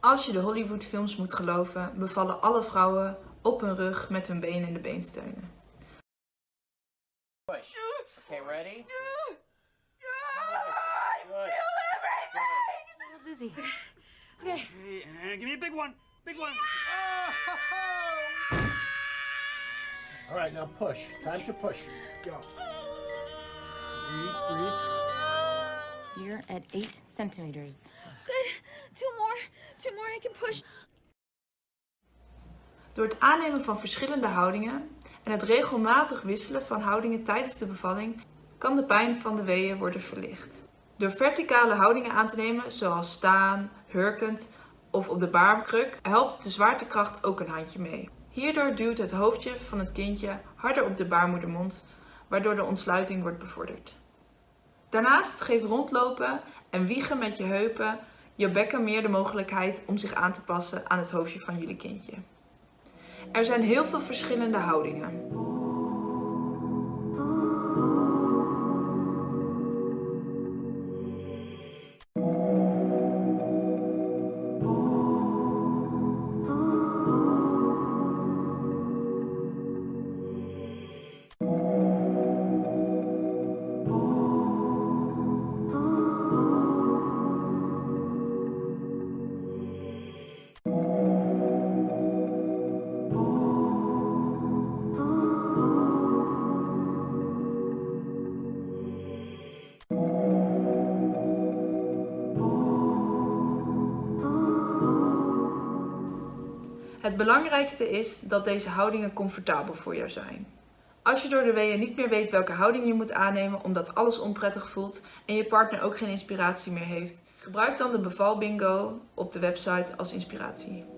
Als je de Hollywoodfilms moet geloven, bevallen alle vrouwen op hun rug met hun benen in de beensteunen. Push. Okay, ready? Lizzie. Hey, and give me a big one. Big one. All right, now push. Time to push. Go. Breathe, breathe. You're at eight centimeters. Good. Two more. I can push. Door het aannemen van verschillende houdingen en het regelmatig wisselen van houdingen tijdens de bevalling kan de pijn van de weeën worden verlicht. Door verticale houdingen aan te nemen, zoals staan, hurkend of op de baarkruk, helpt de zwaartekracht ook een handje mee. Hierdoor duwt het hoofdje van het kindje harder op de baarmoedermond, waardoor de ontsluiting wordt bevorderd. Daarnaast geeft rondlopen en wiegen met je heupen je bekken meer de mogelijkheid om zich aan te passen aan het hoofdje van jullie kindje. Er zijn heel veel verschillende houdingen. Het belangrijkste is dat deze houdingen comfortabel voor jou zijn. Als je door de weeën niet meer weet welke houding je moet aannemen omdat alles onprettig voelt en je partner ook geen inspiratie meer heeft, gebruik dan de bevalbingo op de website als inspiratie.